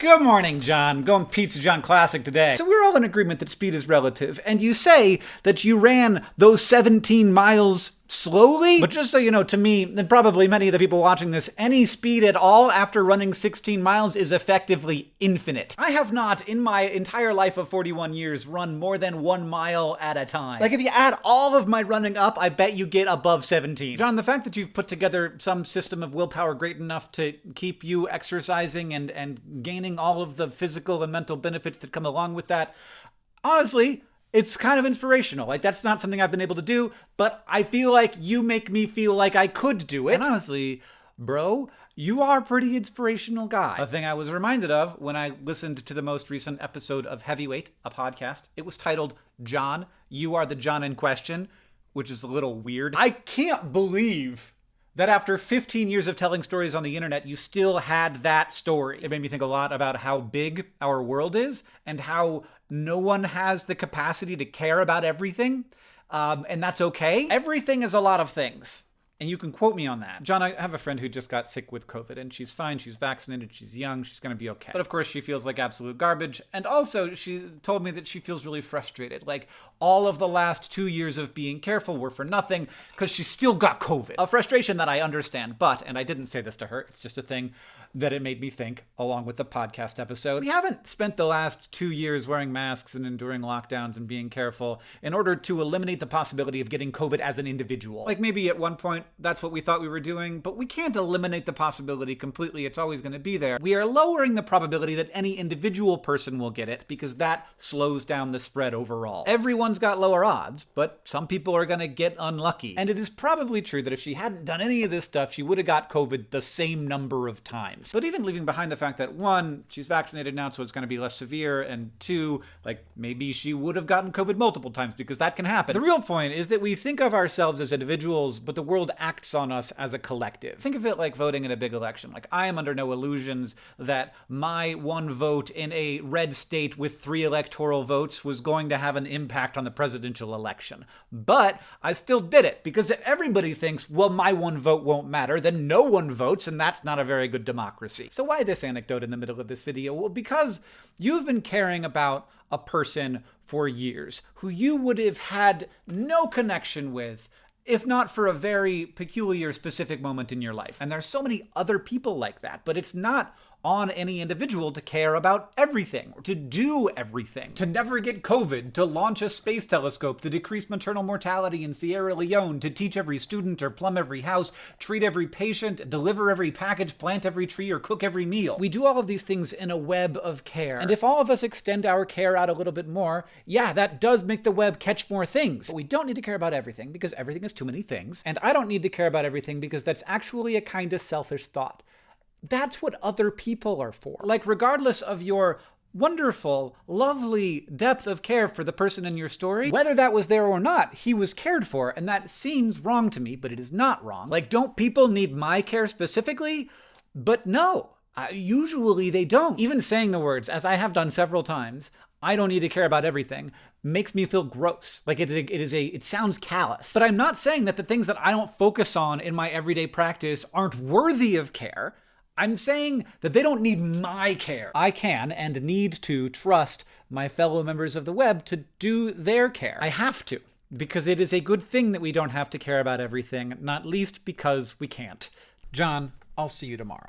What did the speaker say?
Good morning, John. Going Pizza John Classic today. So we're all in agreement that speed is relative, and you say that you ran those 17 miles slowly. But just so you know, to me, and probably many of the people watching this, any speed at all after running 16 miles is effectively infinite. I have not, in my entire life of 41 years, run more than one mile at a time. Like, if you add all of my running up, I bet you get above 17. John, the fact that you've put together some system of willpower great enough to keep you exercising and, and gaining all of the physical and mental benefits that come along with that, honestly, it's kind of inspirational. Like that's not something I've been able to do, but I feel like you make me feel like I could do it. And honestly, bro, you are a pretty inspirational guy. A thing I was reminded of when I listened to the most recent episode of Heavyweight, a podcast. It was titled John, You Are the John in Question, which is a little weird. I can't believe that after 15 years of telling stories on the internet, you still had that story. It made me think a lot about how big our world is and how no one has the capacity to care about everything. Um, and that's okay. Everything is a lot of things. And you can quote me on that. John, I have a friend who just got sick with COVID and she's fine. She's vaccinated. She's young. She's going to be okay. But of course, she feels like absolute garbage. And also, she told me that she feels really frustrated. Like all of the last two years of being careful were for nothing because she still got COVID. A frustration that I understand. But, and I didn't say this to her, it's just a thing that it made me think, along with the podcast episode. We haven't spent the last two years wearing masks and enduring lockdowns and being careful in order to eliminate the possibility of getting COVID as an individual. Like maybe at one point that's what we thought we were doing, but we can't eliminate the possibility completely. It's always going to be there. We are lowering the probability that any individual person will get it because that slows down the spread overall. Everyone's got lower odds, but some people are going to get unlucky. And it is probably true that if she hadn't done any of this stuff, she would have got COVID the same number of times. But even leaving behind the fact that one, she's vaccinated now, so it's going to be less severe, and two, like maybe she would have gotten COVID multiple times because that can happen. The real point is that we think of ourselves as individuals, but the world acts on us as a collective. Think of it like voting in a big election. Like, I am under no illusions that my one vote in a red state with three electoral votes was going to have an impact on the presidential election. But I still did it because if everybody thinks, well, my one vote won't matter, then no one votes, and that's not a very good democracy. So why this anecdote in the middle of this video? Well, because you've been caring about a person for years who you would have had no connection with if not for a very peculiar specific moment in your life. And there's so many other people like that, but it's not on any individual to care about everything, or to do everything, to never get COVID, to launch a space telescope, to decrease maternal mortality in Sierra Leone, to teach every student or plumb every house, treat every patient, deliver every package, plant every tree, or cook every meal. We do all of these things in a web of care. And if all of us extend our care out a little bit more, yeah, that does make the web catch more things. But we don't need to care about everything because everything is too many things. And I don't need to care about everything because that's actually a kind of selfish thought. That's what other people are for. Like, regardless of your wonderful, lovely depth of care for the person in your story, whether that was there or not, he was cared for, and that seems wrong to me, but it is not wrong. Like, don't people need my care specifically? But no. Usually they don't. Even saying the words, as I have done several times, I don't need to care about everything, makes me feel gross. Like it is, a, it is a, it sounds callous. But I'm not saying that the things that I don't focus on in my everyday practice aren't worthy of care. I'm saying that they don't need my care. I can and need to trust my fellow members of the web to do their care. I have to, because it is a good thing that we don't have to care about everything, not least because we can't. John, I'll see you tomorrow.